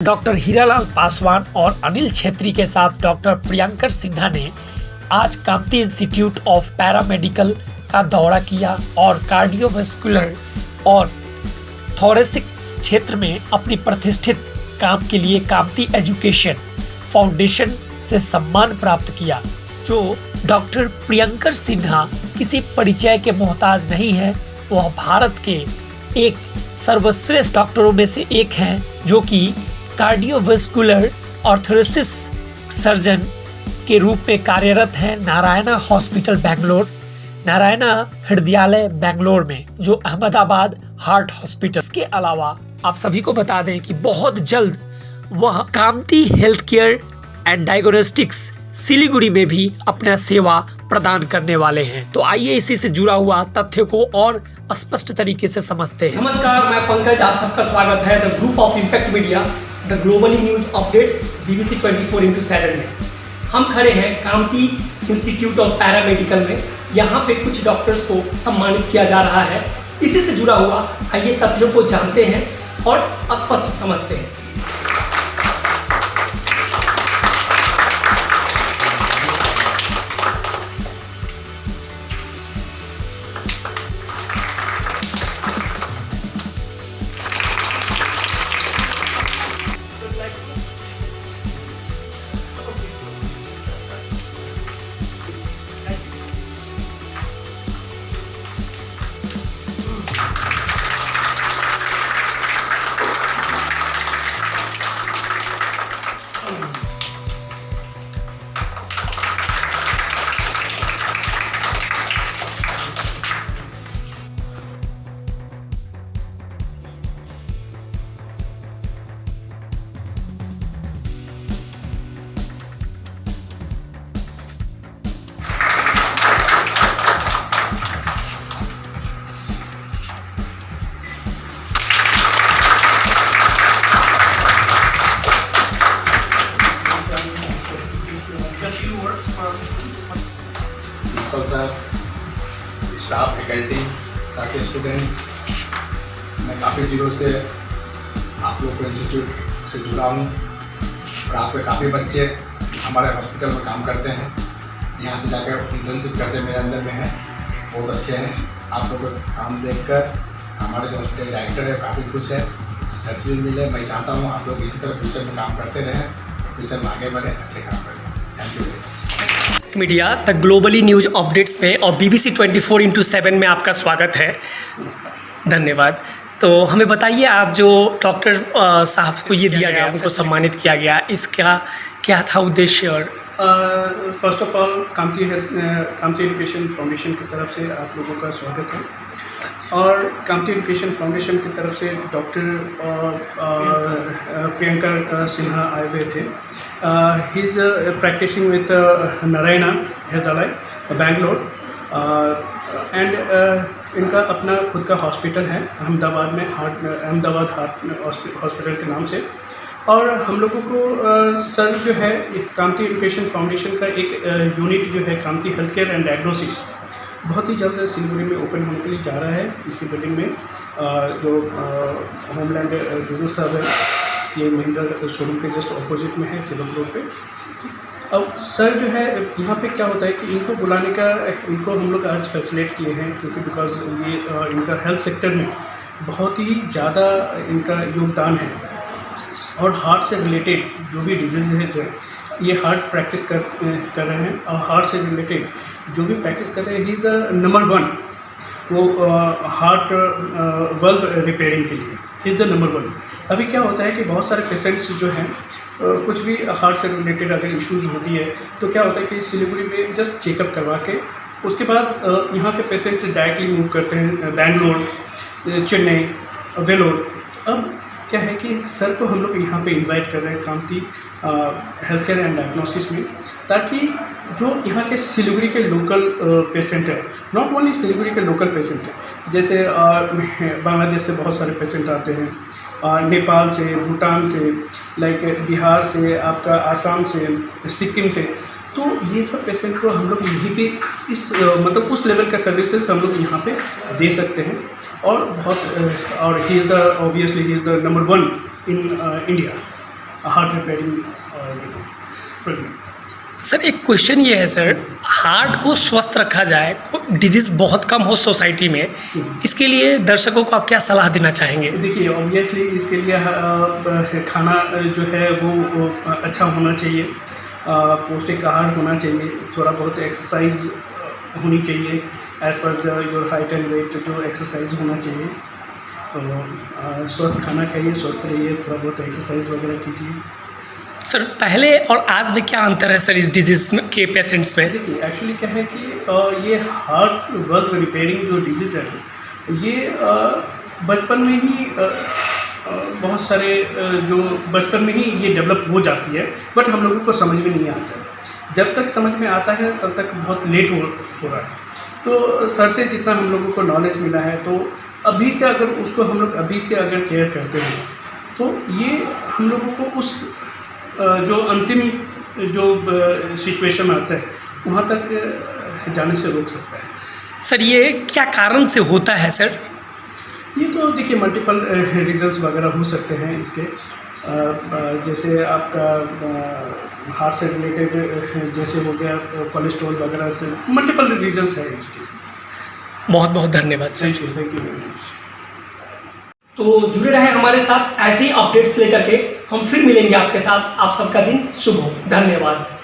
Doctor Hiralal Paswan और अनिल छेत्री के साथ डॉक्टर प्रियंकर सिन्हा ने आज कामती इंस्टीट्यूट ऑफ़ पैरामेडिकल का दौरा किया और कार्डियोवास्कुलर और थोरेसिक क्षेत्र में अपनी प्रतिष्ठित काम के लिए कामती एजुकेशन फाउंडेशन से सम्मान प्राप्त किया, जो डॉक्टर प्रियंकर सिन्हा किसी परिचय के मोहताज नहीं है। वह भारत के एक सर्वश्रेष्ठ डॉक्टरों में से एक हैं, जो कि कार्डियोवास्कुलर ऑर्थोरेसिस सर्जन के रूप में कार्यरत हैं नारायणा हॉस्पिटल, बेंगलोर। नारायणा हृदयालय, बेंगलोर में, जो अहमदाबाद हार्ट हॉस्पिटल। के अलावा आप सभी को बता दें कि बहुत जल्द वह Kamati health care and diagnostics Siliguri में भी अपना सेवा प्रदान करने वाले हैं। तो आइए इसी से जुड़ा हुआ तथ्य को और स्पष्ट तरीके से समझते हैं। नमस्कार, मैं पंकज, आप सबका स्वागत है। The group of impact media the globally news updates BBC 24 four into seven में। हम खड़े हैं कामती इंस्टीट्यूट ऑफ़ पैरामेडिकल में। यहाँ पे कुछ डॉक्टर्स को सम्मानित किया जा रहा है। इसी से जुड़ा हुआ आइए तथ्यों को जानते हैं और स्पष्ट समझते हैं। स्टाफ फैकल्टी साथ ही स्टूडेंट मैं काफ़ी दिनों से आप लोग को इंस्टीट्यूट से जुड़ा हूँ और आप पे काफ़ी बच्चे हमारे हॉस्पिटल में काम करते हैं। यहाँ से जाकर इंटर्नशिप करते मेरे अंदर में हैं, बहुत अच्छे हैं। आप लोग का काम देखकर हमारे जो हॉस्पिटल डायरेक्टर है काफ़ी खुश है। सर से भी मिले, मैं चाहता हूँ आप लोग इसी तरह फ्यूचर में काम करते रहें फ्यूचर में आगे बढ़े, अच्छे काम करें। Thank you media, the globally news updates में और बीबीसी 24 फोर इंटू सेवन में आपका स्वागत है। धन्यवाद। तो हमें बताइए, आज जो डॉक्टर साहब को ये दिया गया, उनको सम्मानित किया गया, इसका क्या था उद्देश्य और first of all Kamati Kamati Education Foundation की तरफ़ से आप लोगों का स्वागत है। और कामती एजुकेशन फाउंडेशन की तरफ़ से डॉक्टर प्रियंका सिन्हा आए हुए थे। He is practicing with Narayana Hrudayalaya Bangalore and इनका अपना खुद का हॉस्पिटल है, अहमदाबाद में हार्ट, अहमदाबाद हार्ट हॉस्पिटल के नाम से। और हम लोगों को सर जो है ये कामती एजुकेशन फाउंडेशन का एक यूनिट जो है Kamati Health Care and Diagnosis बहुत ही जल्द सिलीगुड़ी में ओपन होने के लिए जा रहा है, इसी बिल्डिंग में। जो होमलैंड बिज़नेस हब है ये महिंद्रा शोरूम के जस्ट अपोजिट में है सिविल रोड पे। अब सर जो है, यहाँ पे क्या होता है कि इनको बुलाने का, इनको हम लोग आज फैसिलेट किए हैं, क्योंकि बिकॉज़ ये इनका हेल्थ सेक्टर में बहुत ही ज़्यादा इनका योगदान है। और हार्ट से रिलेटेड जो भी डिज़ीज़ है, जो ये हार्ट प्रैक्टिस कर कर रहे हैं, और हार्ट से रिलेटेड जो भी प्रैक्टिस कर रहे हैं ही द नंबर वन वो हार्ट वल्व रिपेयरिंग के लिए। इज़ द नंबर वन अभी क्या होता है कि बहुत सारे पेशेंट्स जो हैं कुछ भी हार्ट से रिलेटेड अगर इश्यूज़ होती है तो क्या होता है कि सिलीगुड़ी में जस्ट चेकअप करवा के, उसके बाद यहाँ के पेशेंट डायरेक्टली मूव करते हैं बैंगलोर चेन्नई वेलोर अब क्या है कि सर को हम लोग यहाँ पे इनवाइट कर रहे हैं Kamati Health Care and Diagnosis में, ताकि जो यहाँ के सिलीगुड़ी के लोकल पेशेंट है नॉट ओनली सिलीगुड़ी के लोकल पेशेंट है जैसे बांग्लादेश से बहुत सारे पेशेंट आते हैं। अ, नेपाल से भूटान से लाइक बिहार से आपका आसाम से सिक्किम से। तो ये सब पेशेंट को हम लोग यहीं पे इस मतलब उस लेवल का सर्विसेज़ हम लोग यहाँ पे दे सकते हैं। और बहुत और he is the obviously he is the number one in India heart repairing sir एक क्वेश्चन ये है सर हार्ट को स्वस्थ रखा जाए डिज़ीज़ बहुत कम हो सोसाइटी में इसके लिए दर्शकों को आप क्या सलाह देना चाहेंगे? देखिए ऑब्वियसली इसके लिए खाना जो है वो, अच्छा होना चाहिए पौष्टिक आहार होना चाहिए थोड़ा बहुत एक्सरसाइज होनी चाहिए as per your height and weight जो एक्सरसाइज होना चाहिए। तो स्वस्थ खाना खाइए स्वस्थ रहिए थोड़ा बहुत एक्सरसाइज वगैरह कीजिए। सर, पहले और आज में क्या अंतर है सर इस डिज़ीज़ के पेशेंट्स में? देखिए एक्चुअली क्या है कि ये हार्ट वर्क रिपेयरिंग जो डिज़ीज़ है, ये बचपन में ही बहुत सारे जो बचपन में ही ये डेवलप हो जाती है बट हम लोगों को समझ में नहीं आता जब तक समझ में आता है, तब तक बहुत लेट हो हो रहा है। तो सर से जितना हम लोगों को नॉलेज मिला है तो अभी से अगर उसको हम लोग अभी से अगर केयर करते हैं तो ये हम लोगों को उस जो अंतिम जो सिचुएशन आता है वहाँ तक जाने से रोक सकता है। सर ये क्या कारण से होता है सर? ये तो देखिए मल्टीपल रीजंस वगैरह हो सकते हैं इसके। जैसे आपका हार्ट से रिलेटेड जैसे हो गया कोलेस्ट्रॉल वगैरह से मल्टीपल रीजंस हैं इसके। बहुत बहुत धन्यवाद sir. Thank you thank you तो जुड़े रहे हमारे साथ ऐसे ही अपडेट्स लेकर के। हम फिर मिलेंगे आपके साथ। आप सबका दिन शुभ हो। धन्यवाद।